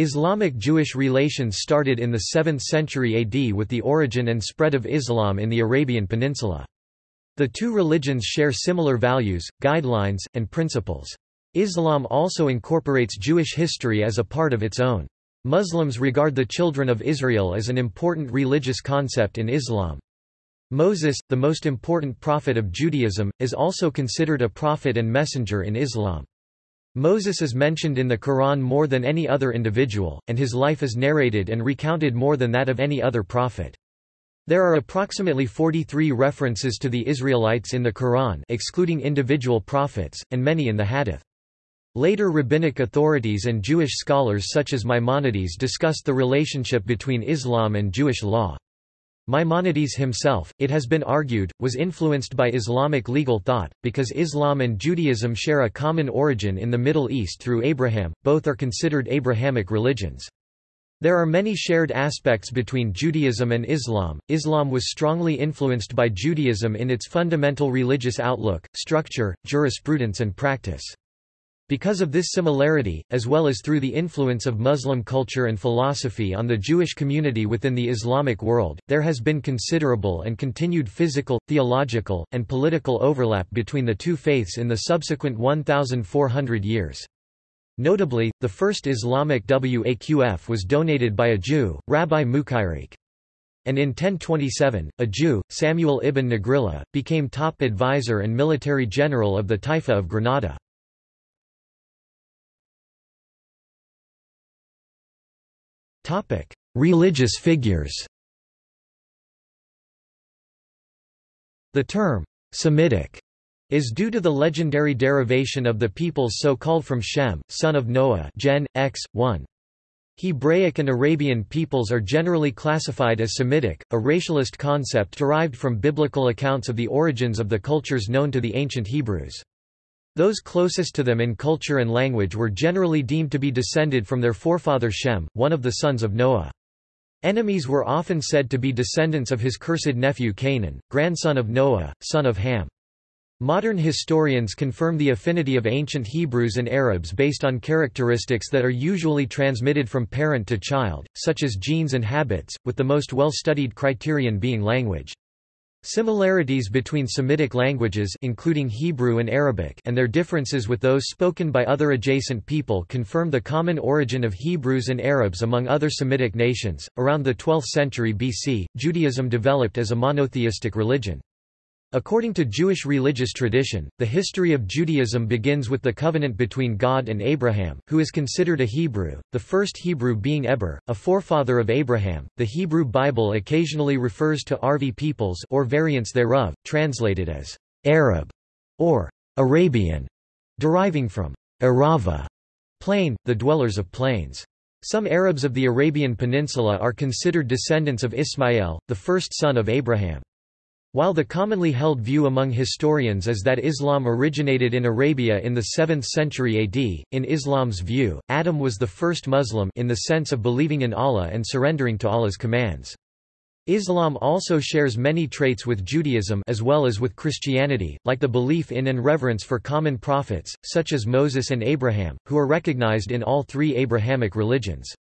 Islamic-Jewish relations started in the 7th century AD with the origin and spread of Islam in the Arabian Peninsula. The two religions share similar values, guidelines, and principles. Islam also incorporates Jewish history as a part of its own. Muslims regard the children of Israel as an important religious concept in Islam. Moses, the most important prophet of Judaism, is also considered a prophet and messenger in Islam. Moses is mentioned in the Quran more than any other individual, and his life is narrated and recounted more than that of any other prophet. There are approximately 43 references to the Israelites in the Quran excluding individual prophets, and many in the Hadith. Later rabbinic authorities and Jewish scholars such as Maimonides discussed the relationship between Islam and Jewish law. Maimonides himself, it has been argued, was influenced by Islamic legal thought, because Islam and Judaism share a common origin in the Middle East through Abraham, both are considered Abrahamic religions. There are many shared aspects between Judaism and Islam. Islam was strongly influenced by Judaism in its fundamental religious outlook, structure, jurisprudence and practice. Because of this similarity, as well as through the influence of Muslim culture and philosophy on the Jewish community within the Islamic world, there has been considerable and continued physical, theological, and political overlap between the two faiths in the subsequent 1,400 years. Notably, the first Islamic waqf was donated by a Jew, Rabbi Mukhairaq. And in 1027, a Jew, Samuel ibn Nagrilla, became top advisor and military general of the Taifa of Granada. Religious figures The term, Semitic, is due to the legendary derivation of the peoples so called from Shem, son of Noah Gen. X. 1. Hebraic and Arabian peoples are generally classified as Semitic, a racialist concept derived from biblical accounts of the origins of the cultures known to the ancient Hebrews. Those closest to them in culture and language were generally deemed to be descended from their forefather Shem, one of the sons of Noah. Enemies were often said to be descendants of his cursed nephew Canaan, grandson of Noah, son of Ham. Modern historians confirm the affinity of ancient Hebrews and Arabs based on characteristics that are usually transmitted from parent to child, such as genes and habits, with the most well-studied criterion being language. Similarities between Semitic languages including Hebrew and Arabic and their differences with those spoken by other adjacent people confirm the common origin of Hebrews and Arabs among other Semitic nations. Around the 12th century BC, Judaism developed as a monotheistic religion. According to Jewish religious tradition, the history of Judaism begins with the covenant between God and Abraham, who is considered a Hebrew, the first Hebrew being Eber, a forefather of Abraham. The Hebrew Bible occasionally refers to Arvi peoples or variants thereof, translated as Arab or Arabian, deriving from Arava, plain, the dwellers of plains. Some Arabs of the Arabian Peninsula are considered descendants of Ismail, the first son of Abraham. While the commonly held view among historians is that Islam originated in Arabia in the 7th century AD, in Islam's view, Adam was the first Muslim in the sense of believing in Allah and surrendering to Allah's commands. Islam also shares many traits with Judaism as well as with Christianity, like the belief in and reverence for common prophets, such as Moses and Abraham, who are recognized in all three Abrahamic religions.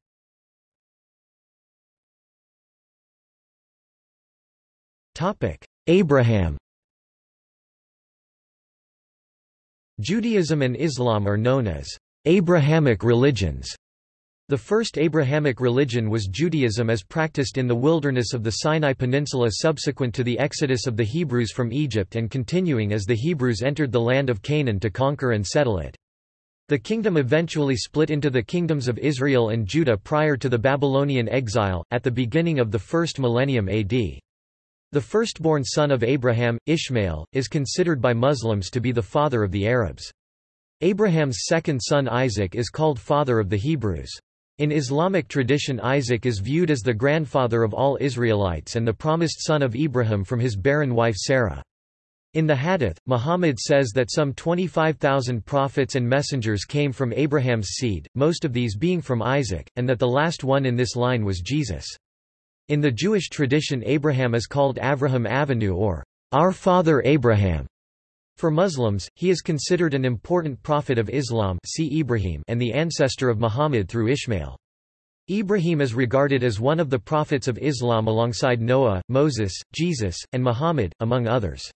Abraham Judaism and Islam are known as Abrahamic religions. The first Abrahamic religion was Judaism as practiced in the wilderness of the Sinai Peninsula subsequent to the exodus of the Hebrews from Egypt and continuing as the Hebrews entered the land of Canaan to conquer and settle it. The kingdom eventually split into the kingdoms of Israel and Judah prior to the Babylonian exile, at the beginning of the first millennium AD. The firstborn son of Abraham, Ishmael, is considered by Muslims to be the father of the Arabs. Abraham's second son Isaac is called father of the Hebrews. In Islamic tradition Isaac is viewed as the grandfather of all Israelites and the promised son of Ibrahim from his barren wife Sarah. In the Hadith, Muhammad says that some 25,000 prophets and messengers came from Abraham's seed, most of these being from Isaac, and that the last one in this line was Jesus. In the Jewish tradition Abraham is called Avraham Avinu or our father Abraham. For Muslims, he is considered an important prophet of Islam see Ibrahim and the ancestor of Muhammad through Ishmael. Ibrahim is regarded as one of the prophets of Islam alongside Noah, Moses, Jesus, and Muhammad, among others.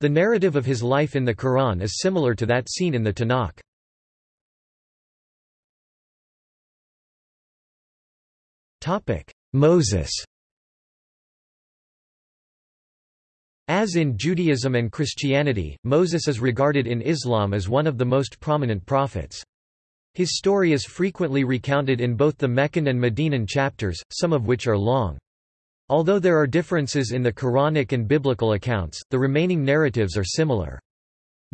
The narrative of his life in the Quran is similar to that seen in the Tanakh. Moses As in Judaism and Christianity, Moses is regarded in Islam as one of the most prominent prophets. His story is frequently recounted in both the Meccan and Medinan chapters, some of which are long. Although there are differences in the Quranic and biblical accounts, the remaining narratives are similar.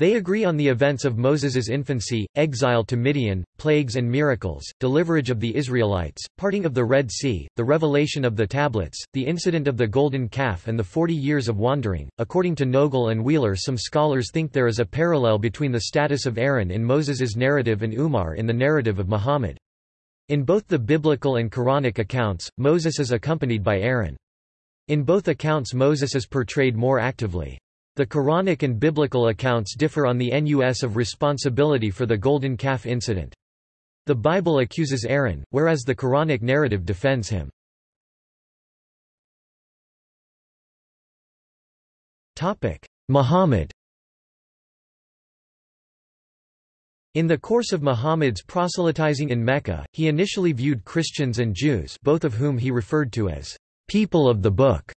They agree on the events of Moses's infancy, exile to Midian, plagues and miracles, deliverage of the Israelites, parting of the Red Sea, the revelation of the tablets, the incident of the golden calf and the forty years of wandering. According to Noegel and Wheeler some scholars think there is a parallel between the status of Aaron in Moses's narrative and Umar in the narrative of Muhammad. In both the biblical and Quranic accounts, Moses is accompanied by Aaron. In both accounts Moses is portrayed more actively. The Quranic and biblical accounts differ on the nus of responsibility for the Golden Calf incident. The Bible accuses Aaron, whereas the Quranic narrative defends him. Muhammad In the course of Muhammad's proselytizing in Mecca, he initially viewed Christians and Jews both of whom he referred to as people of the book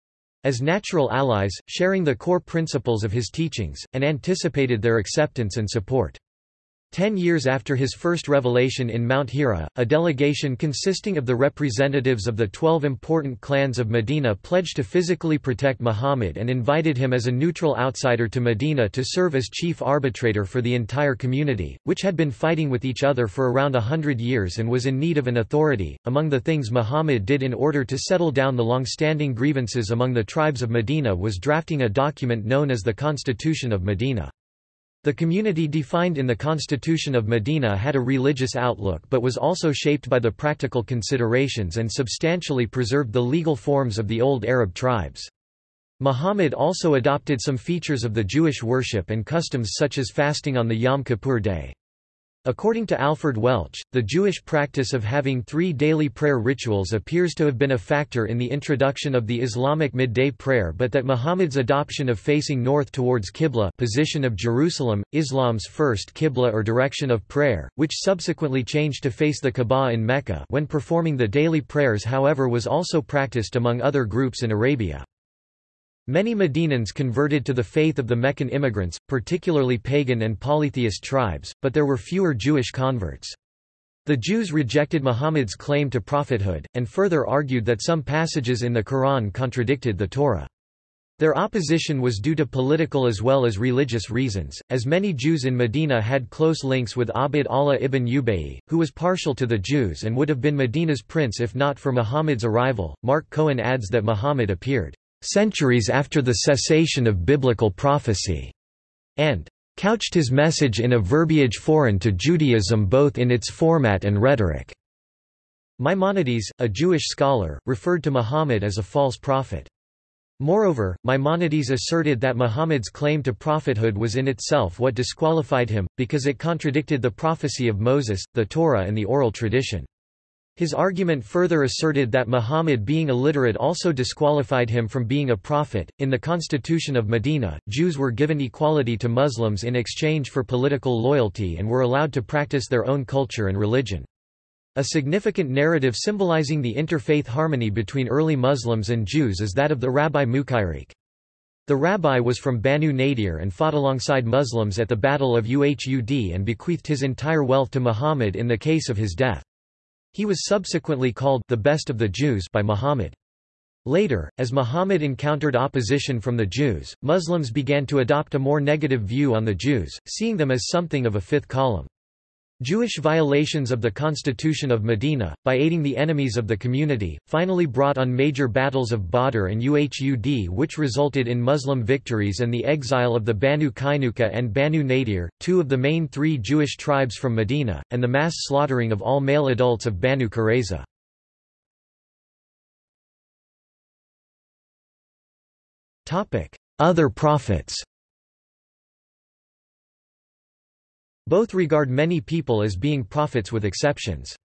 as natural allies, sharing the core principles of his teachings, and anticipated their acceptance and support. Ten years after his first revelation in Mount Hira, a delegation consisting of the representatives of the twelve important clans of Medina pledged to physically protect Muhammad and invited him as a neutral outsider to Medina to serve as chief arbitrator for the entire community, which had been fighting with each other for around a hundred years and was in need of an authority. Among the things Muhammad did in order to settle down the long-standing grievances among the tribes of Medina was drafting a document known as the Constitution of Medina. The community defined in the Constitution of Medina had a religious outlook but was also shaped by the practical considerations and substantially preserved the legal forms of the old Arab tribes. Muhammad also adopted some features of the Jewish worship and customs such as fasting on the Yom Kippur day. According to Alford Welch, the Jewish practice of having three daily prayer rituals appears to have been a factor in the introduction of the Islamic midday prayer but that Muhammad's adoption of facing north towards Qibla position of Jerusalem, Islam's first Qibla or direction of prayer, which subsequently changed to face the Kaaba in Mecca when performing the daily prayers however was also practiced among other groups in Arabia. Many Medinans converted to the faith of the Meccan immigrants, particularly pagan and polytheist tribes, but there were fewer Jewish converts. The Jews rejected Muhammad's claim to prophethood, and further argued that some passages in the Quran contradicted the Torah. Their opposition was due to political as well as religious reasons, as many Jews in Medina had close links with Abd Allah ibn Ubayy, who was partial to the Jews and would have been Medina's prince if not for Muhammad's arrival. Mark Cohen adds that Muhammad appeared centuries after the cessation of biblical prophecy, and couched his message in a verbiage foreign to Judaism both in its format and rhetoric. Maimonides, a Jewish scholar, referred to Muhammad as a false prophet. Moreover, Maimonides asserted that Muhammad's claim to prophethood was in itself what disqualified him, because it contradicted the prophecy of Moses, the Torah and the oral tradition. His argument further asserted that Muhammad being illiterate also disqualified him from being a prophet. In the Constitution of Medina, Jews were given equality to Muslims in exchange for political loyalty and were allowed to practice their own culture and religion. A significant narrative symbolizing the interfaith harmony between early Muslims and Jews is that of the Rabbi Mukayrik. The rabbi was from Banu Nadir and fought alongside Muslims at the Battle of Uhud and bequeathed his entire wealth to Muhammad in the case of his death. He was subsequently called the best of the Jews by Muhammad. Later, as Muhammad encountered opposition from the Jews, Muslims began to adopt a more negative view on the Jews, seeing them as something of a fifth column. Jewish violations of the Constitution of Medina, by aiding the enemies of the community, finally brought on major battles of Badr and Uhud which resulted in Muslim victories and the exile of the Banu Qaynuqa and Banu Nadir, two of the main three Jewish tribes from Medina, and the mass slaughtering of all male adults of Banu Qurayza. Other prophets Both regard many people as being prophets with exceptions.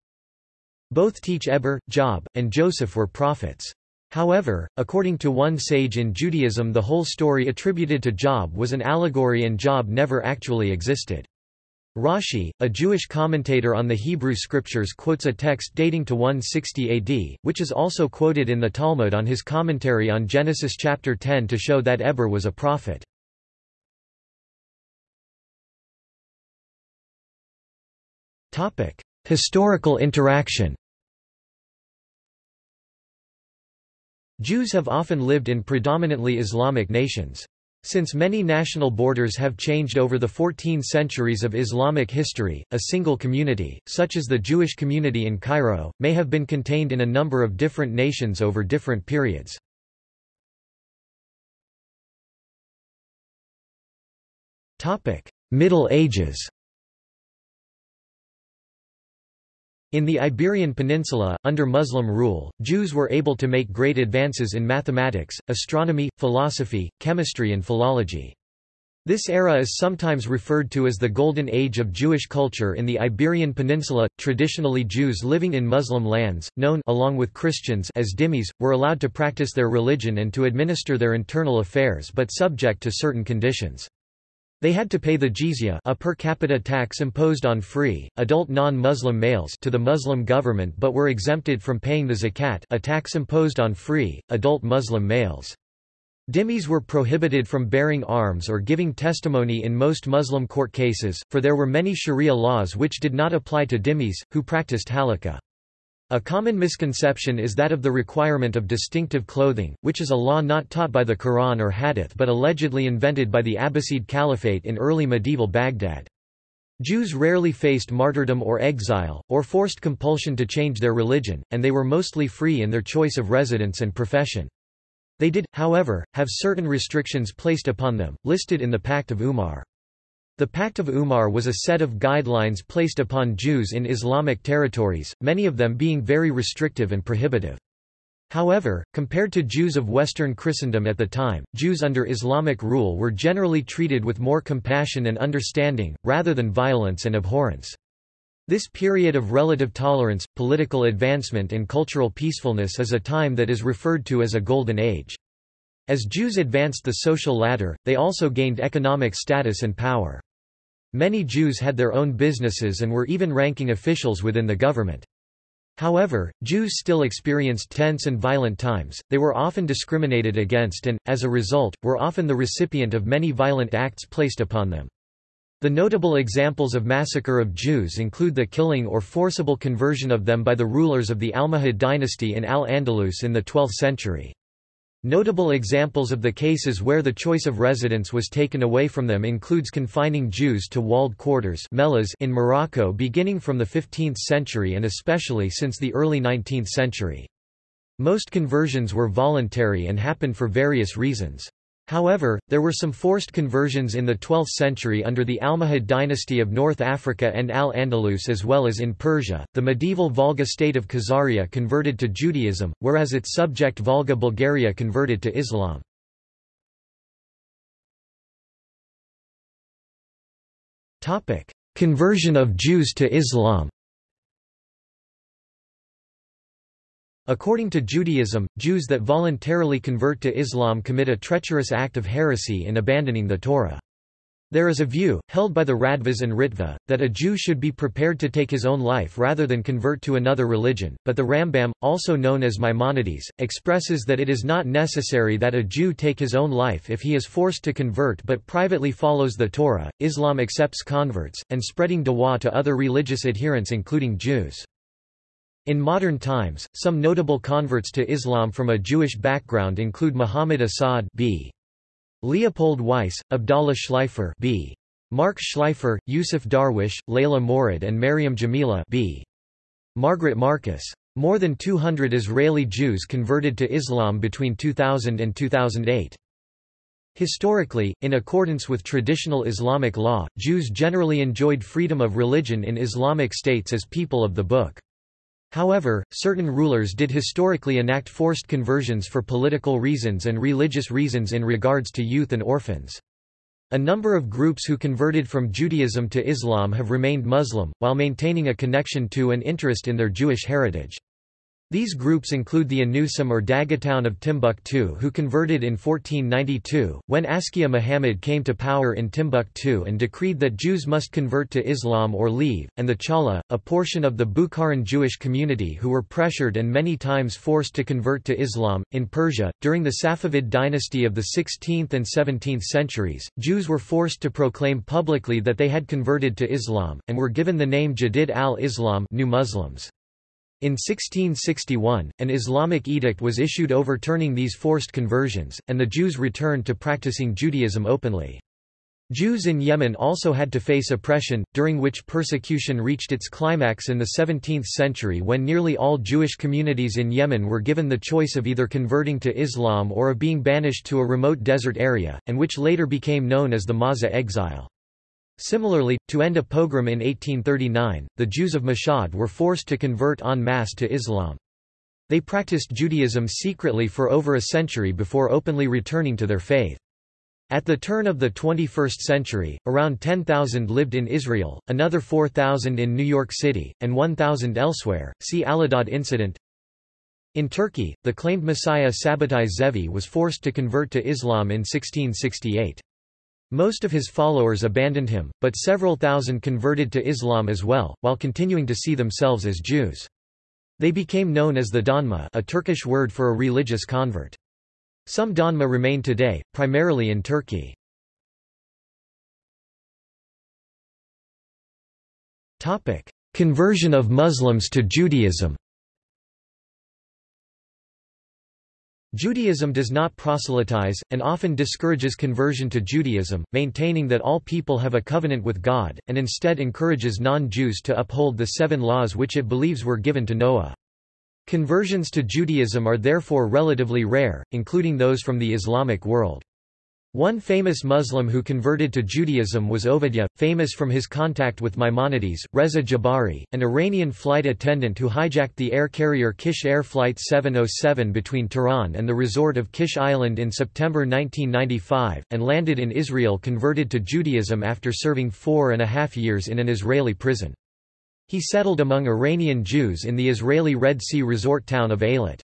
Both teach Eber, Job, and Joseph were prophets. However, according to one sage in Judaism the whole story attributed to Job was an allegory and Job never actually existed. Rashi, a Jewish commentator on the Hebrew scriptures quotes a text dating to 160 AD, which is also quoted in the Talmud on his commentary on Genesis chapter 10 to show that Eber was a prophet. Historical interaction Jews have often lived in predominantly Islamic nations. Since many national borders have changed over the 14 centuries of Islamic history, a single community, such as the Jewish community in Cairo, may have been contained in a number of different nations over different periods. Middle Ages In the Iberian Peninsula, under Muslim rule, Jews were able to make great advances in mathematics, astronomy, philosophy, chemistry and philology. This era is sometimes referred to as the Golden Age of Jewish culture in the Iberian Peninsula. Traditionally Jews living in Muslim lands, known along with Christians as dhimmis, were allowed to practice their religion and to administer their internal affairs but subject to certain conditions. They had to pay the jizya a per capita tax imposed on free, adult non-Muslim males to the Muslim government but were exempted from paying the zakat a tax imposed on free, adult Muslim males. Dhimmis were prohibited from bearing arms or giving testimony in most Muslim court cases, for there were many sharia laws which did not apply to dhimmis, who practiced halakha. A common misconception is that of the requirement of distinctive clothing, which is a law not taught by the Quran or Hadith but allegedly invented by the Abbasid Caliphate in early medieval Baghdad. Jews rarely faced martyrdom or exile, or forced compulsion to change their religion, and they were mostly free in their choice of residence and profession. They did, however, have certain restrictions placed upon them, listed in the Pact of Umar. The Pact of Umar was a set of guidelines placed upon Jews in Islamic territories, many of them being very restrictive and prohibitive. However, compared to Jews of Western Christendom at the time, Jews under Islamic rule were generally treated with more compassion and understanding, rather than violence and abhorrence. This period of relative tolerance, political advancement and cultural peacefulness is a time that is referred to as a Golden Age. As Jews advanced the social ladder, they also gained economic status and power. Many Jews had their own businesses and were even ranking officials within the government. However, Jews still experienced tense and violent times, they were often discriminated against and, as a result, were often the recipient of many violent acts placed upon them. The notable examples of massacre of Jews include the killing or forcible conversion of them by the rulers of the Almohad dynasty in Al-Andalus in the 12th century. Notable examples of the cases where the choice of residence was taken away from them includes confining Jews to walled quarters in Morocco beginning from the 15th century and especially since the early 19th century. Most conversions were voluntary and happened for various reasons. However, there were some forced conversions in the 12th century under the Almohad dynasty of North Africa and Al-Andalus as well as in Persia. The medieval Volga state of Khazaria converted to Judaism, whereas its subject Volga Bulgaria converted to Islam. Conversion of Jews to Islam. According to Judaism, Jews that voluntarily convert to Islam commit a treacherous act of heresy in abandoning the Torah. There is a view, held by the Radvas and Ritva, that a Jew should be prepared to take his own life rather than convert to another religion, but the Rambam, also known as Maimonides, expresses that it is not necessary that a Jew take his own life if he is forced to convert but privately follows the Torah. Islam accepts converts, and spreading dawah to other religious adherents including Jews. In modern times, some notable converts to Islam from a Jewish background include Muhammad Asad b. Leopold Weiss, Abdallah Schleifer b. Mark Schleifer, Yusuf Darwish, Layla Mourad and Maryam Jamila b. Margaret Marcus. More than 200 Israeli Jews converted to Islam between 2000 and 2008. Historically, in accordance with traditional Islamic law, Jews generally enjoyed freedom of religion in Islamic states as people of the Book. However, certain rulers did historically enact forced conversions for political reasons and religious reasons in regards to youth and orphans. A number of groups who converted from Judaism to Islam have remained Muslim, while maintaining a connection to and interest in their Jewish heritage. These groups include the Anusim or Daggatun of Timbuktu who converted in 1492, when Askia Muhammad came to power in Timbuktu and decreed that Jews must convert to Islam or leave, and the Chala, a portion of the Bukharan Jewish community who were pressured and many times forced to convert to Islam. In Persia, during the Safavid dynasty of the 16th and 17th centuries, Jews were forced to proclaim publicly that they had converted to Islam, and were given the name Jadid al-Islam new Muslims. In 1661, an Islamic edict was issued overturning these forced conversions, and the Jews returned to practicing Judaism openly. Jews in Yemen also had to face oppression, during which persecution reached its climax in the 17th century when nearly all Jewish communities in Yemen were given the choice of either converting to Islam or of being banished to a remote desert area, and which later became known as the Mawza exile. Similarly, to end a pogrom in 1839, the Jews of Mashhad were forced to convert en masse to Islam. They practiced Judaism secretly for over a century before openly returning to their faith. At the turn of the 21st century, around 10,000 lived in Israel, another 4,000 in New York City, and 1,000 elsewhere. See Allahdad incident. In Turkey, the claimed Messiah Sabbatai Zevi was forced to convert to Islam in 1668. Most of his followers abandoned him, but several thousand converted to Islam as well, while continuing to see themselves as Jews. They became known as the Dönmeh a Turkish word for a religious convert. Some Dönmeh remain today, primarily in Turkey. Conversion of Muslims to Judaism Judaism does not proselytize, and often discourages conversion to Judaism, maintaining that all people have a covenant with God, and instead encourages non-Jews to uphold the seven laws which it believes were given to Noah. Conversions to Judaism are therefore relatively rare, including those from the Islamic world. One famous Muslim who converted to Judaism was Ovadia, famous from his contact with Maimonides. Reza Jabari, an Iranian flight attendant who hijacked the air carrier Kish Air Flight 707 between Tehran and the resort of Kish Island in September 1995, and landed in Israel converted to Judaism after serving four and a half years in an Israeli prison. He settled among Iranian Jews in the Israeli Red Sea resort town of Eilat.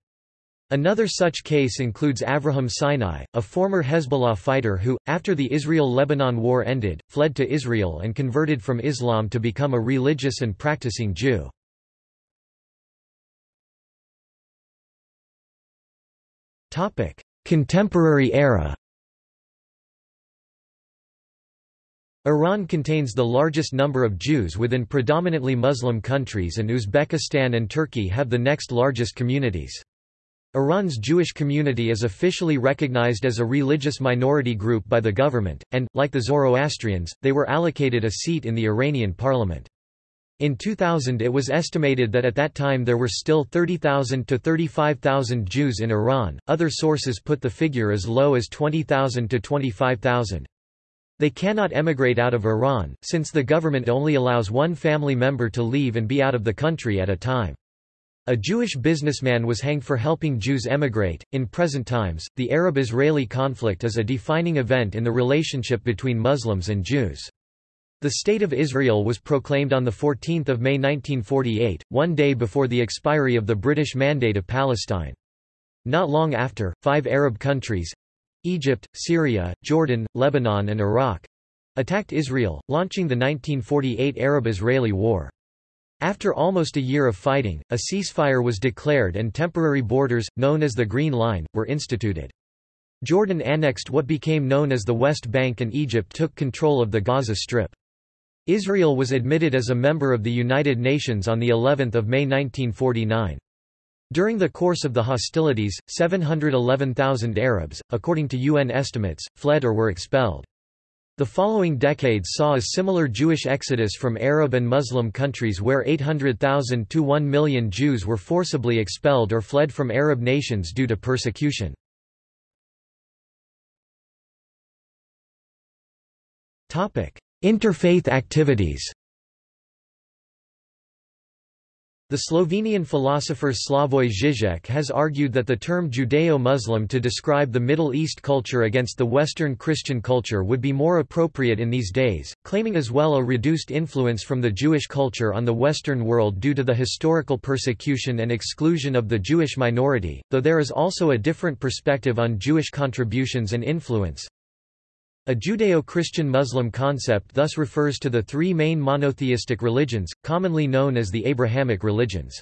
Another such case includes Avraham Sinai, a former Hezbollah fighter who, after the Israel-Lebanon war ended, fled to Israel and converted from Islam to become a religious and practicing Jew. Contemporary era Iran contains the largest number of Jews within predominantly Muslim countries and Uzbekistan and Turkey have the next largest communities. Iran's Jewish community is officially recognized as a religious minority group by the government, and, like the Zoroastrians, they were allocated a seat in the Iranian parliament. In 2000 it was estimated that at that time there were still 30,000 to 35,000 Jews in Iran, other sources put the figure as low as 20,000 to 25,000. They cannot emigrate out of Iran, since the government only allows one family member to leave and be out of the country at a time. A Jewish businessman was hanged for helping Jews emigrate. In present times, the Arab Israeli conflict is a defining event in the relationship between Muslims and Jews. The State of Israel was proclaimed on 14 May 1948, one day before the expiry of the British Mandate of Palestine. Not long after, five Arab countries—Egypt, Syria, Jordan, Lebanon and Iraq—attacked Israel, launching the 1948 Arab-Israeli War. After almost a year of fighting, a ceasefire was declared and temporary borders, known as the Green Line, were instituted. Jordan annexed what became known as the West Bank and Egypt took control of the Gaza Strip. Israel was admitted as a member of the United Nations on the 11th of May 1949. During the course of the hostilities, 711,000 Arabs, according to UN estimates, fled or were expelled. The following decades saw a similar Jewish exodus from Arab and Muslim countries where 800,000 to 1 million Jews were forcibly expelled or fled from Arab nations due to persecution. Interfaith activities The Slovenian philosopher Slavoj Žižek has argued that the term Judeo-Muslim to describe the Middle East culture against the Western Christian culture would be more appropriate in these days, claiming as well a reduced influence from the Jewish culture on the Western world due to the historical persecution and exclusion of the Jewish minority, though there is also a different perspective on Jewish contributions and influence. A Judeo-Christian Muslim concept thus refers to the three main monotheistic religions, commonly known as the Abrahamic religions.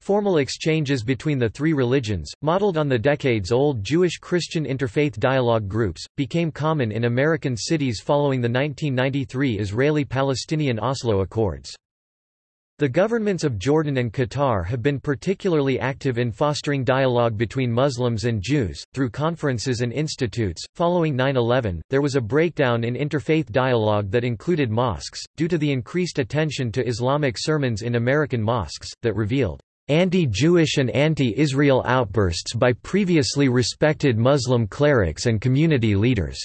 Formal exchanges between the three religions, modeled on the decades-old Jewish-Christian interfaith dialogue groups, became common in American cities following the 1993 Israeli-Palestinian Oslo Accords. The governments of Jordan and Qatar have been particularly active in fostering dialogue between Muslims and Jews, through conferences and institutes. Following 9 11, there was a breakdown in interfaith dialogue that included mosques, due to the increased attention to Islamic sermons in American mosques, that revealed anti-Jewish and anti-Israel outbursts by previously respected Muslim clerics and community leaders.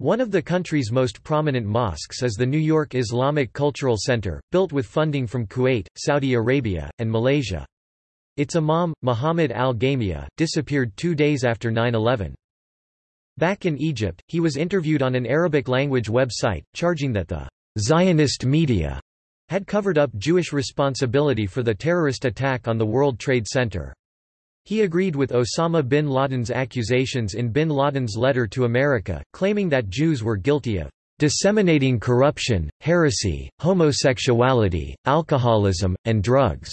One of the country's most prominent mosques is the New York Islamic Cultural Center, built with funding from Kuwait, Saudi Arabia, and Malaysia. Its imam, Muhammad al-Gamia, disappeared two days after 9-11. Back in Egypt, he was interviewed on an Arabic-language website, charging that the Zionist media had covered up Jewish responsibility for the terrorist attack on the World Trade Center. He agreed with Osama bin Laden's accusations in bin Laden's letter to America, claiming that Jews were guilty of disseminating corruption, heresy, homosexuality, alcoholism, and drugs.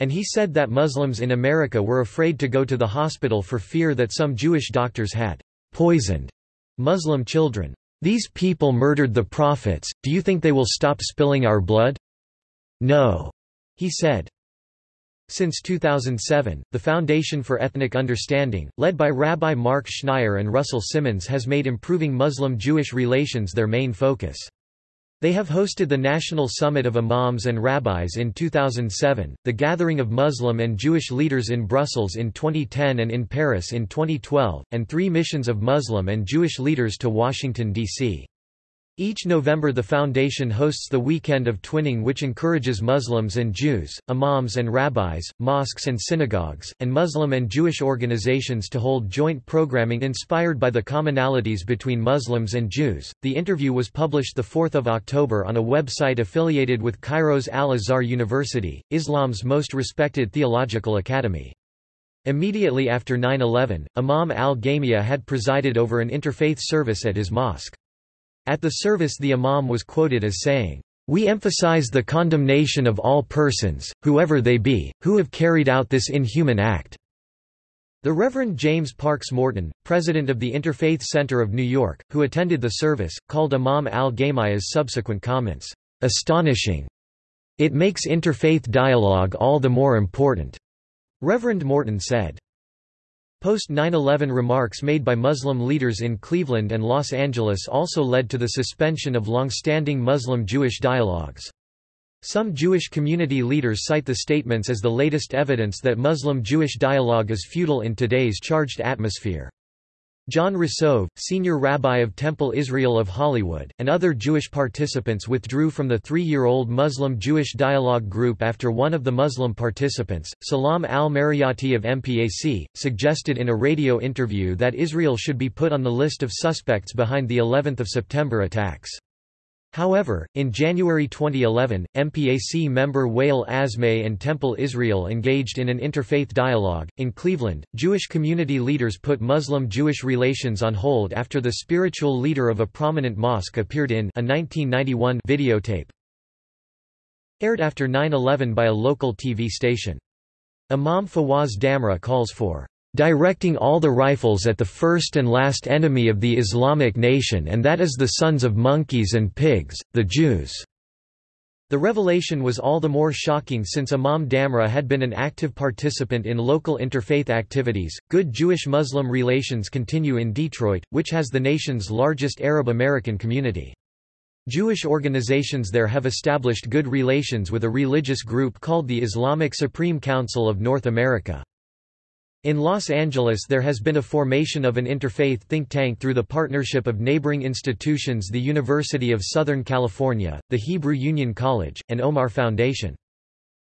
And he said that Muslims in America were afraid to go to the hospital for fear that some Jewish doctors had poisoned Muslim children. These people murdered the prophets, do you think they will stop spilling our blood? No, he said. Since 2007, the Foundation for Ethnic Understanding, led by Rabbi Marc Schneier and Russell Simmons has made improving Muslim-Jewish relations their main focus. They have hosted the National Summit of Imams and Rabbis in 2007, the Gathering of Muslim and Jewish Leaders in Brussels in 2010 and in Paris in 2012, and three missions of Muslim and Jewish leaders to Washington, D.C. Each November the foundation hosts the Weekend of Twinning which encourages Muslims and Jews, imams and rabbis, mosques and synagogues, and Muslim and Jewish organizations to hold joint programming inspired by the commonalities between Muslims and Jews. The interview was published 4 October on a website affiliated with Cairo's Al-Azhar University, Islam's most respected theological academy. Immediately after 9-11, Imam al-Gamia had presided over an interfaith service at his mosque. At the service the imam was quoted as saying, "...we emphasize the condemnation of all persons, whoever they be, who have carried out this inhuman act." The Reverend James Parks Morton, president of the Interfaith Center of New York, who attended the service, called Imam al-Gamia's subsequent comments, "...astonishing. It makes interfaith dialogue all the more important." Reverend Morton said. Post 9-11 remarks made by Muslim leaders in Cleveland and Los Angeles also led to the suspension of long-standing Muslim-Jewish dialogues. Some Jewish community leaders cite the statements as the latest evidence that Muslim-Jewish dialogue is futile in today's charged atmosphere. John Rosove, senior rabbi of Temple Israel of Hollywood, and other Jewish participants withdrew from the three-year-old Muslim-Jewish dialogue group after one of the Muslim participants, Salam al-Marayati of MPAC, suggested in a radio interview that Israel should be put on the list of suspects behind the 11th of September attacks. However, in January 2011, MPAC member Wael Azmeh and Temple Israel engaged in an interfaith dialogue. In Cleveland, Jewish community leaders put Muslim Jewish relations on hold after the spiritual leader of a prominent mosque appeared in a 1991 videotape. Aired after 9 11 by a local TV station. Imam Fawaz Damra calls for directing all the rifles at the first and last enemy of the Islamic nation and that is the sons of monkeys and pigs, the Jews." The revelation was all the more shocking since Imam Damra had been an active participant in local interfaith activities. Good Jewish Muslim relations continue in Detroit, which has the nation's largest Arab American community. Jewish organizations there have established good relations with a religious group called the Islamic Supreme Council of North America. In Los Angeles there has been a formation of an interfaith think tank through the partnership of neighboring institutions the University of Southern California, the Hebrew Union College, and Omar Foundation.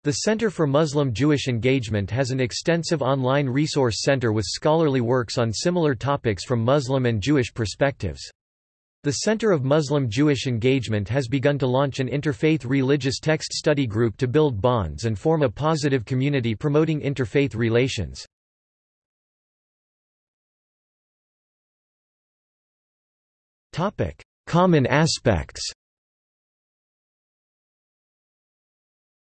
The Center for Muslim-Jewish Engagement has an extensive online resource center with scholarly works on similar topics from Muslim and Jewish perspectives. The Center of Muslim-Jewish Engagement has begun to launch an interfaith religious text study group to build bonds and form a positive community promoting interfaith relations. Common aspects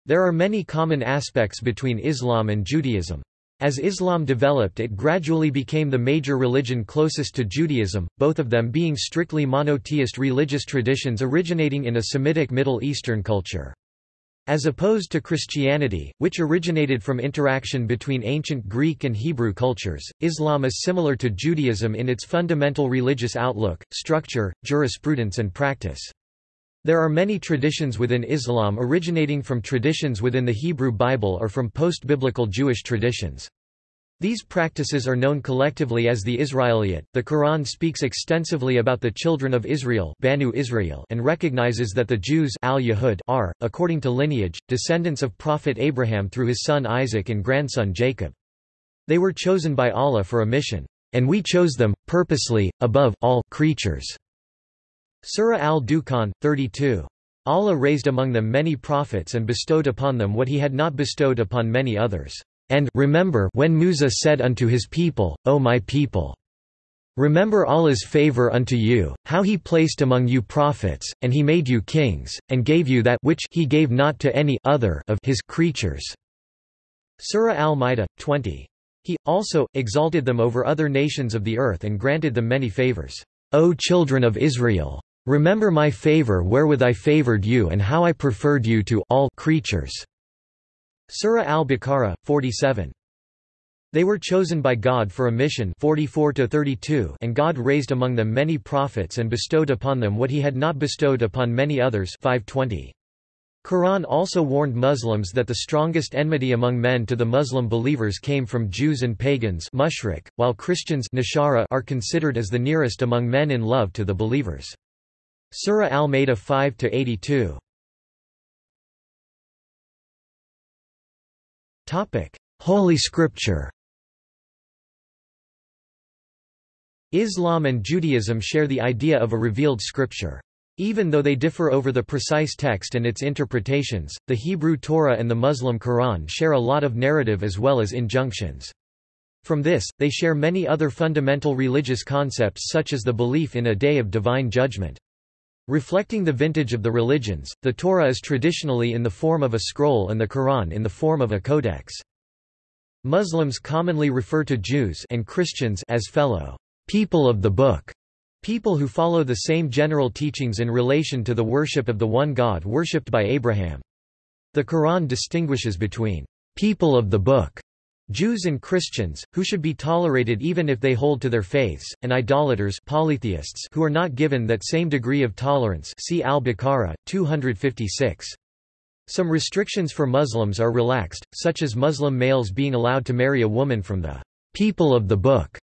There are many common aspects between Islam and Judaism. As Islam developed it gradually became the major religion closest to Judaism, both of them being strictly monotheist religious traditions originating in a Semitic Middle Eastern culture. As opposed to Christianity, which originated from interaction between ancient Greek and Hebrew cultures, Islam is similar to Judaism in its fundamental religious outlook, structure, jurisprudence and practice. There are many traditions within Islam originating from traditions within the Hebrew Bible or from post-biblical Jewish traditions. These practices are known collectively as the Israeliyat. The Quran speaks extensively about the children of Israel, Banu Israel and recognizes that the Jews are, according to lineage, descendants of Prophet Abraham through his son Isaac and grandson Jacob. They were chosen by Allah for a mission, and we chose them, purposely, above all creatures. Surah al-Dukhan, 32. Allah raised among them many prophets and bestowed upon them what he had not bestowed upon many others. And remember when Musa said unto his people, O my people, Remember Allah's favor unto you, how he placed among you prophets, and he made you kings, and gave you that which he gave not to any other of his creatures. Surah Al-Ma'idah, 20. He, also, exalted them over other nations of the earth and granted them many favors. O children of Israel! Remember my favor wherewith I favored you and how I preferred you to all creatures. Surah Al-Baqarah, 47. They were chosen by God for a mission 44 and God raised among them many prophets and bestowed upon them what he had not bestowed upon many others 520. Quran also warned Muslims that the strongest enmity among men to the Muslim believers came from Jews and pagans mushrik, while Christians are considered as the nearest among men in love to the believers. Surah Al-Ma'idah 5-82 Holy Scripture Islam and Judaism share the idea of a revealed scripture. Even though they differ over the precise text and its interpretations, the Hebrew Torah and the Muslim Quran share a lot of narrative as well as injunctions. From this, they share many other fundamental religious concepts such as the belief in a day of divine judgment. Reflecting the vintage of the religions, the Torah is traditionally in the form of a scroll and the Quran in the form of a codex. Muslims commonly refer to Jews and Christians as fellow people of the book, people who follow the same general teachings in relation to the worship of the one God worshipped by Abraham. The Quran distinguishes between people of the book Jews and Christians, who should be tolerated even if they hold to their faiths, and idolaters polytheists who are not given that same degree of tolerance see Al-Baqarah, 256. Some restrictions for Muslims are relaxed, such as Muslim males being allowed to marry a woman from the people of the book.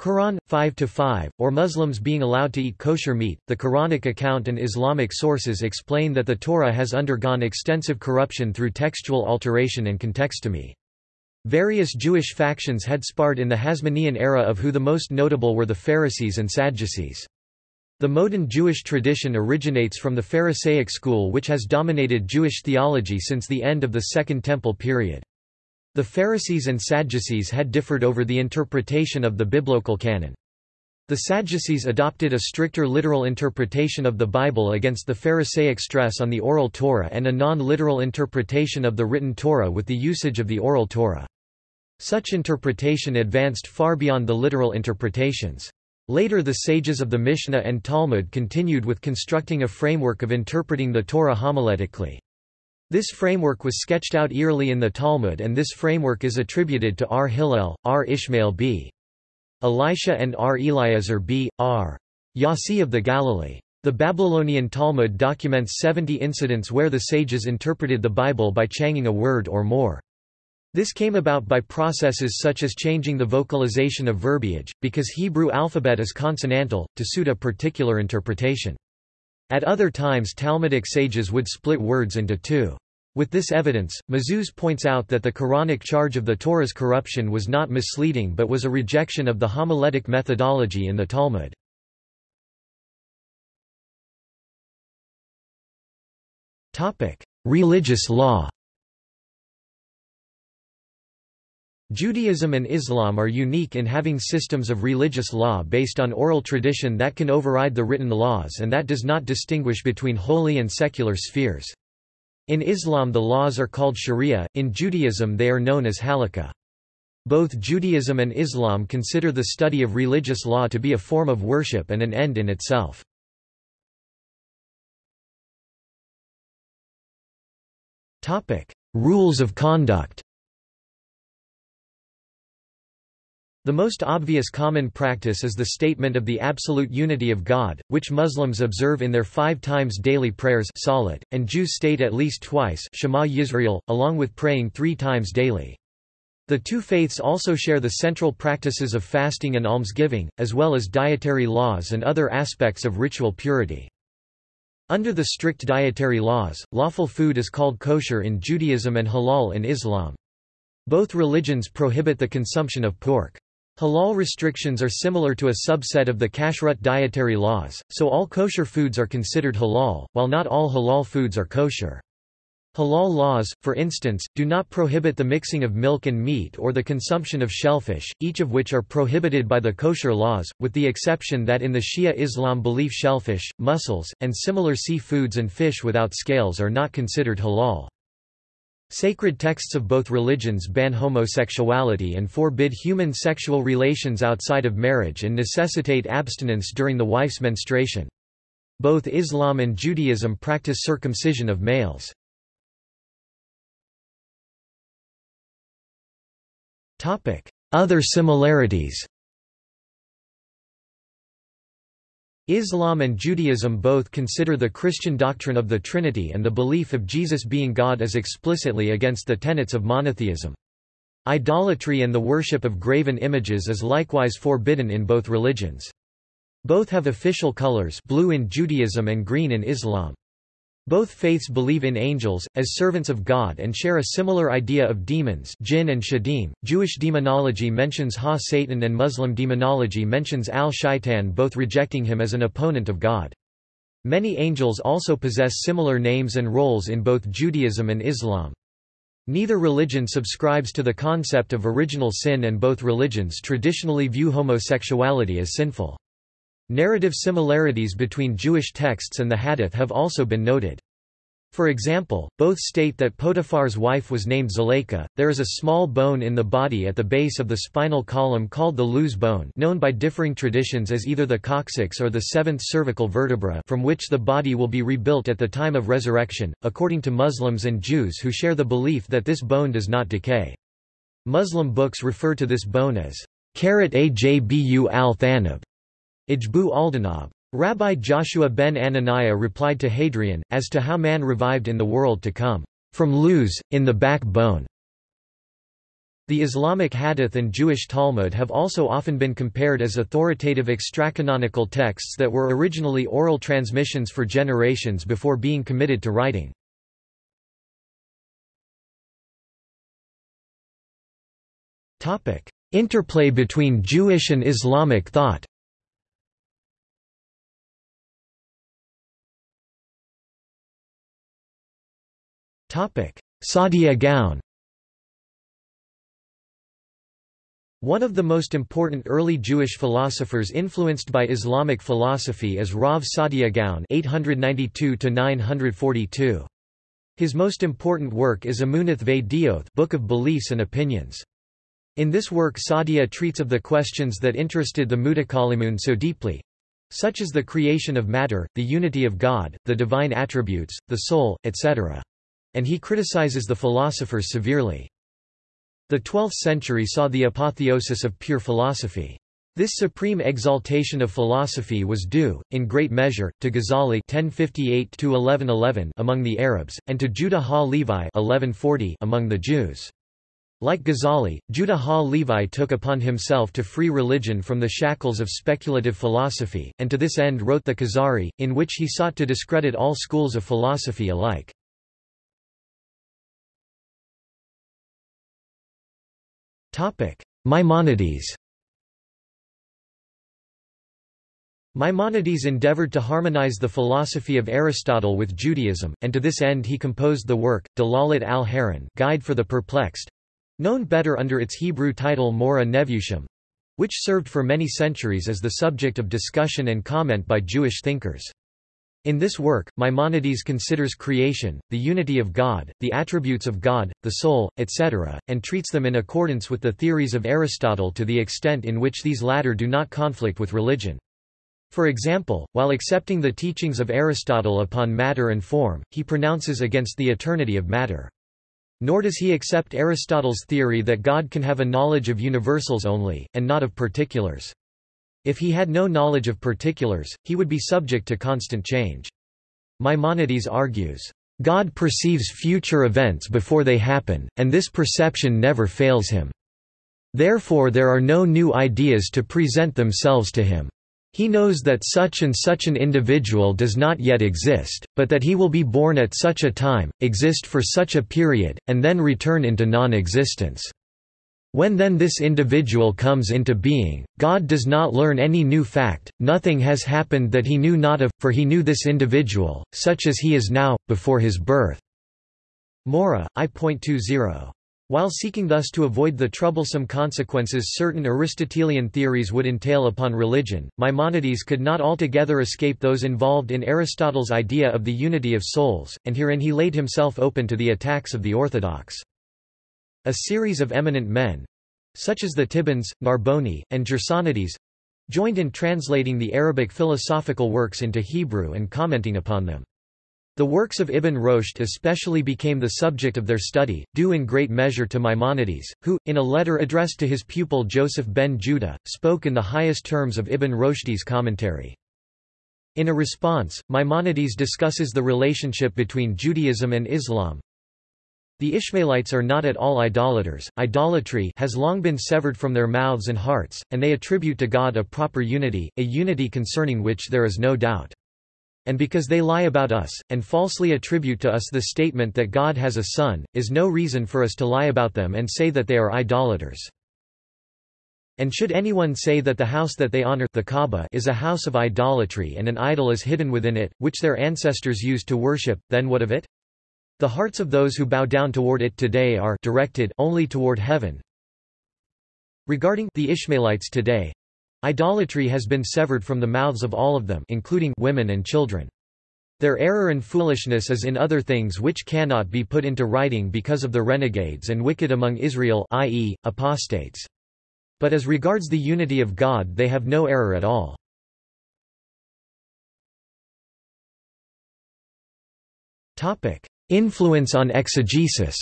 Quran 5-5 or Muslims being allowed to eat kosher meat. The Quranic account and Islamic sources explain that the Torah has undergone extensive corruption through textual alteration and contextomy. Various Jewish factions had sparred in the Hasmonean era of who the most notable were the Pharisees and Sadducees. The modern Jewish tradition originates from the Pharisaic school which has dominated Jewish theology since the end of the Second Temple period. The Pharisees and Sadducees had differed over the interpretation of the biblical canon. The Sadducees adopted a stricter literal interpretation of the Bible against the Pharisaic stress on the oral Torah and a non-literal interpretation of the written Torah with the usage of the oral Torah. Such interpretation advanced far beyond the literal interpretations. Later the sages of the Mishnah and Talmud continued with constructing a framework of interpreting the Torah homiletically. This framework was sketched out early in the Talmud and this framework is attributed to R. Hillel, R. Ishmael b. Elisha and R. Eliezer b. R. Yossi of the Galilee. The Babylonian Talmud documents 70 incidents where the sages interpreted the Bible by changing a word or more. This came about by processes such as changing the vocalization of verbiage, because Hebrew alphabet is consonantal, to suit a particular interpretation. At other times Talmudic sages would split words into two. With this evidence, Mazuz points out that the Quranic charge of the Torah's corruption was not misleading but was a rejection of the homiletic methodology in the Talmud. Religious law Judaism and Islam are unique in having systems of religious law based on oral tradition that can override the written laws and that does not distinguish between holy and secular spheres. In Islam the laws are called sharia, in Judaism they are known as halakha. Both Judaism and Islam consider the study of religious law to be a form of worship and an end in itself. Rules of conduct The most obvious common practice is the statement of the absolute unity of God, which Muslims observe in their five times daily prayers salat, and Jews state at least twice Shema Yisrael, along with praying three times daily. The two faiths also share the central practices of fasting and almsgiving, as well as dietary laws and other aspects of ritual purity. Under the strict dietary laws, lawful food is called kosher in Judaism and halal in Islam. Both religions prohibit the consumption of pork. Halal restrictions are similar to a subset of the kashrut dietary laws, so all kosher foods are considered halal, while not all halal foods are kosher. Halal laws, for instance, do not prohibit the mixing of milk and meat or the consumption of shellfish, each of which are prohibited by the kosher laws, with the exception that in the Shia Islam belief shellfish, mussels, and similar sea foods and fish without scales are not considered halal. Sacred texts of both religions ban homosexuality and forbid human sexual relations outside of marriage and necessitate abstinence during the wife's menstruation. Both Islam and Judaism practice circumcision of males. Other similarities Islam and Judaism both consider the Christian doctrine of the Trinity and the belief of Jesus being God as explicitly against the tenets of monotheism. Idolatry and the worship of graven images is likewise forbidden in both religions. Both have official colors blue in Judaism and green in Islam. Both faiths believe in angels, as servants of God and share a similar idea of demons jinn and shedim. Jewish demonology mentions Ha-Satan and Muslim demonology mentions Al-Shaitan both rejecting him as an opponent of God. Many angels also possess similar names and roles in both Judaism and Islam. Neither religion subscribes to the concept of original sin and both religions traditionally view homosexuality as sinful. Narrative similarities between Jewish texts and the Hadith have also been noted. For example, both state that Potiphar's wife was named Zuleika. There is a small bone in the body at the base of the spinal column called the Luz bone, known by differing traditions as either the coccyx or the seventh cervical vertebra, from which the body will be rebuilt at the time of resurrection, according to Muslims and Jews who share the belief that this bone does not decay. Muslim books refer to this bone as Karat Ajbu al-Thanab, Ijbu Aldanab. Rabbi Joshua ben Hananiah replied to Hadrian, as to how man revived in the world to come, from Luz, in the backbone. The Islamic Hadith and Jewish Talmud have also often been compared as authoritative extracanonical texts that were originally oral transmissions for generations before being committed to writing. Interplay between Jewish and Islamic thought Saadia Gaon One of the most important early Jewish philosophers influenced by Islamic philosophy is Rav Saadia Gaon (892–942). His most important work is Emunath Ve Book of Beliefs and Opinions. In this work Saadia treats of the questions that interested the Mutakallimun so deeply, such as the creation of matter, the unity of God, the divine attributes, the soul, etc and he criticizes the philosophers severely. The 12th century saw the apotheosis of pure philosophy. This supreme exaltation of philosophy was due, in great measure, to Ghazali (1058–1111) among the Arabs, and to Judah ha-Levi (1140) among the Jews. Like Ghazali, Judah ha-Levi took upon himself to free religion from the shackles of speculative philosophy, and to this end wrote the Kuzari, in which he sought to discredit all schools of philosophy alike. Maimonides Maimonides endeavored to harmonize the philosophy of Aristotle with Judaism, and to this end he composed the work, Dalalat al-Ha'irin Guide for the Perplexed, known better under its Hebrew title Moreh Nevukhim, which served for many centuries as the subject of discussion and comment by Jewish thinkers. In this work, Maimonides considers creation, the unity of God, the attributes of God, the soul, etc., and treats them in accordance with the theories of Aristotle to the extent in which these latter do not conflict with religion. For example, while accepting the teachings of Aristotle upon matter and form, he pronounces against the eternity of matter. Nor does he accept Aristotle's theory that God can have a knowledge of universals only, and not of particulars. If he had no knowledge of particulars, he would be subject to constant change. Maimonides argues, God perceives future events before they happen, and this perception never fails him. Therefore there are no new ideas to present themselves to him. He knows that such and such an individual does not yet exist, but that he will be born at such a time, exist for such a period, and then return into non-existence. When then this individual comes into being, God does not learn any new fact, nothing has happened that he knew not of, for he knew this individual, such as he is now, before his birth. Moreh, I.20 while seeking thus to avoid the troublesome consequences certain Aristotelian theories would entail upon religion, Maimonides could not altogether escape those involved in Aristotle's idea of the unity of souls, and herein he laid himself open to the attacks of the orthodox. A series of eminent men—such as the Tibbons, Narboni, and Gersonides—joined in translating the Arabic philosophical works into Hebrew and commenting upon them. The works of Ibn Rushd especially became the subject of their study, due in great measure to Maimonides, who, in a letter addressed to his pupil Joseph ben Judah, spoke in the highest terms of Ibn Rushd's commentary. In a response, Maimonides discusses the relationship between Judaism and Islam. The Ishmaelites are not at all idolaters, idolatry has long been severed from their mouths and hearts, and they attribute to God a proper unity, a unity concerning which there is no doubt. And because they lie about us, and falsely attribute to us the statement that God has a son, is no reason for us to lie about them and say that they are idolaters. And should anyone say that the house that they honor the Kaaba is a house of idolatry and an idol is hidden within it, which their ancestors used to worship, then what of it? The hearts of those who bow down toward it today are directed only toward heaven. Regarding the Ishmaelites today, Idolatry has been severed from the mouths of all of them including women and children. Their error and foolishness is in other things which cannot be put into writing because of the renegades and wicked among Israel i.e., apostates. But as regards the unity of God they have no error at all. Influence on exegesis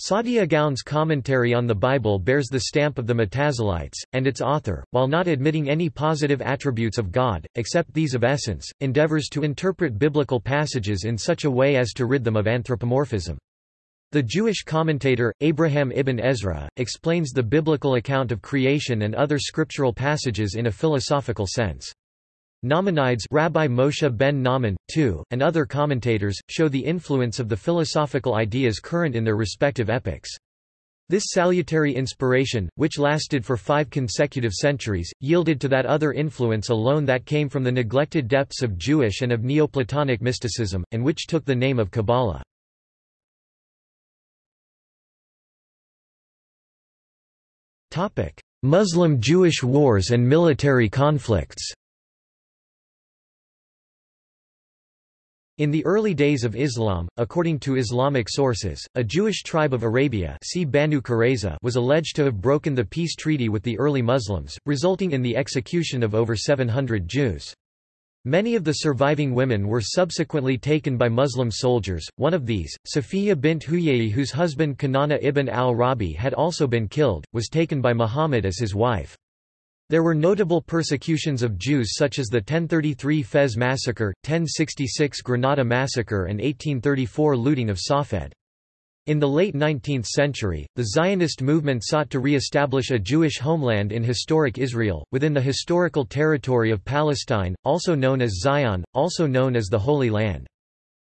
Saadia Gaon's commentary on the Bible bears the stamp of the Mutazilites, and its author, while not admitting any positive attributes of God, except these of essence, endeavors to interpret biblical passages in such a way as to rid them of anthropomorphism. The Jewish commentator, Abraham ibn Ezra, explains the biblical account of creation and other scriptural passages in a philosophical sense. Nachmanides Rabbi Moshe ben Nahman, too, and other commentators, show the influence of the philosophical ideas current in their respective epochs. This salutary inspiration, which lasted for five consecutive centuries, yielded to that other influence alone that came from the neglected depths of Jewish and of Neoplatonic mysticism, and which took the name of Kabbalah. Muslim-Jewish wars and military conflicts In the early days of Islam, according to Islamic sources, a Jewish tribe of Arabia see Banu Qurayza was alleged to have broken the peace treaty with the early Muslims, resulting in the execution of over 700 Jews. Many of the surviving women were subsequently taken by Muslim soldiers, one of these, Safiya bint Huyai whose husband Kanana ibn al-Rabi had also been killed, was taken by Muhammad as his wife. There were notable persecutions of Jews such as the 1033 Fez massacre, 1066 Granada massacre and 1834 looting of Safed. In the late 19th century, the Zionist movement sought to re-establish a Jewish homeland in historic Israel, within the historical territory of Palestine, also known as Zion, also known as the Holy Land.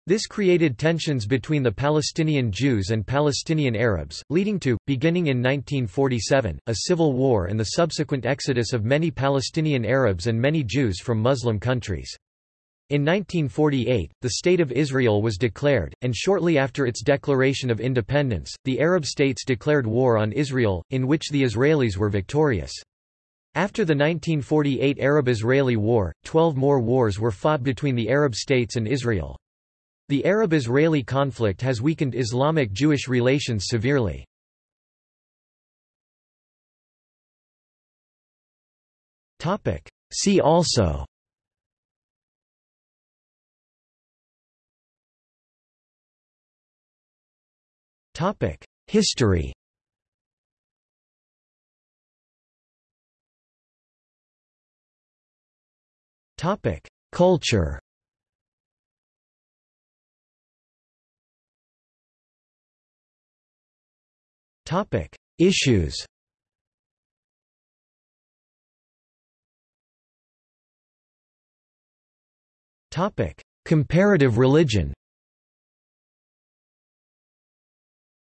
This created tensions between the Palestinian Jews and Palestinian Arabs, leading to, beginning in 1947, a civil war and the subsequent exodus of many Palestinian Arabs and many Jews from Muslim countries. In 1948, the State of Israel was declared, and shortly after its declaration of independence, the Arab states declared war on Israel, in which the Israelis were victorious. After the 1948 Arab-Israeli War, twelve more wars were fought between the Arab states and Israel. The Arab-Israeli conflict has weakened Islamic-Jewish relations severely. See also. History. Culture Topic: Issues. Topic: Comparative religion.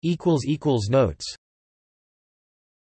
Equals equals notes